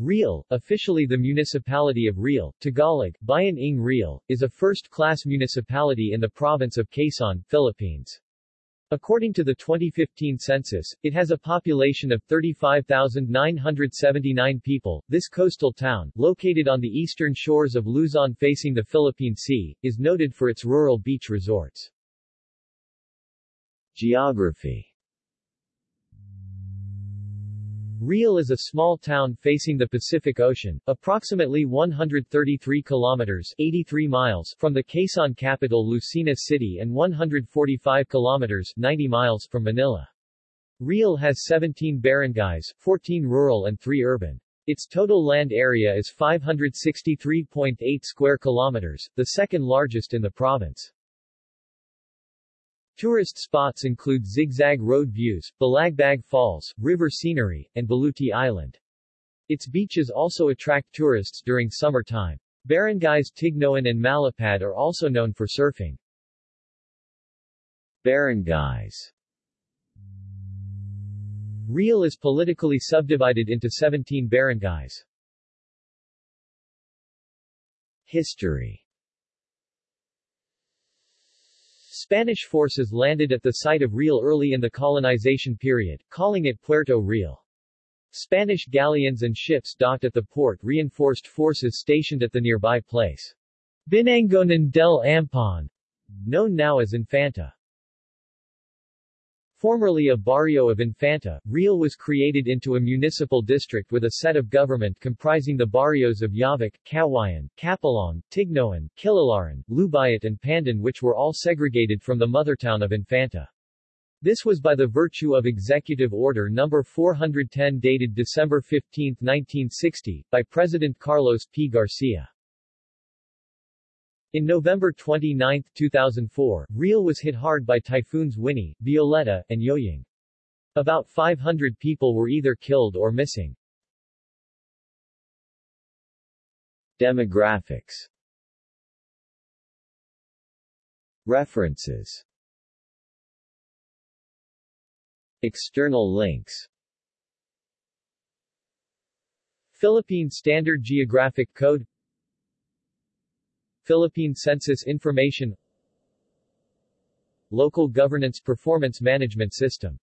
Real, officially the municipality of Real, Tagalog, Bayan ng Real, is a first-class municipality in the province of Quezon, Philippines. According to the 2015 census, it has a population of 35,979 people. This coastal town, located on the eastern shores of Luzon facing the Philippine Sea, is noted for its rural beach resorts. Geography Real is a small town facing the Pacific Ocean, approximately 133 kilometers 83 miles from the Quezon capital Lucena City and 145 kilometers 90 miles from Manila. Real has 17 barangays, 14 rural and 3 urban. Its total land area is 563.8 square kilometers, the second largest in the province. Tourist spots include Zigzag Road Views, Balagbag Falls, river scenery, and Baluti Island. Its beaches also attract tourists during summer time. Barangays Tignoan and Malapad are also known for surfing. Barangays Real is politically subdivided into 17 barangays. History Spanish forces landed at the site of Real early in the colonization period, calling it Puerto Real. Spanish galleons and ships docked at the port reinforced forces stationed at the nearby place. Binangonan de Lampon, known now as Infanta. Formerly a barrio of Infanta, Real was created into a municipal district with a set of government comprising the barrios of Llavac, Cawayan, Capalong, Tignoan, Kiloloran, Lubayat and Pandan which were all segregated from the mothertown of Infanta. This was by the virtue of Executive Order No. 410 dated December 15, 1960, by President Carlos P. Garcia. In November 29, 2004, Real was hit hard by typhoons Winnie, Violeta, and Yoyong. About 500 people were either killed or missing. Demographics References External links Philippine Standard Geographic Code Philippine Census Information Local Governance Performance Management System